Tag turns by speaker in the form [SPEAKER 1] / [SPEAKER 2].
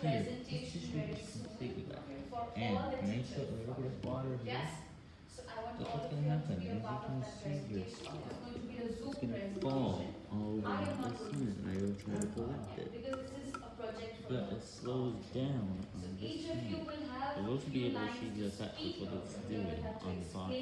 [SPEAKER 1] Here, this
[SPEAKER 2] just
[SPEAKER 1] completely
[SPEAKER 2] back.
[SPEAKER 1] And can a little bit of water here?
[SPEAKER 2] Yes. So I want
[SPEAKER 1] what's gonna happen.
[SPEAKER 2] It's going to
[SPEAKER 1] fall all over
[SPEAKER 2] I am
[SPEAKER 1] the
[SPEAKER 2] scene,
[SPEAKER 1] and I will try to collect it. But it slows down on this
[SPEAKER 2] scene. You
[SPEAKER 1] won't be able to see the effect of what it's doing on the bottom.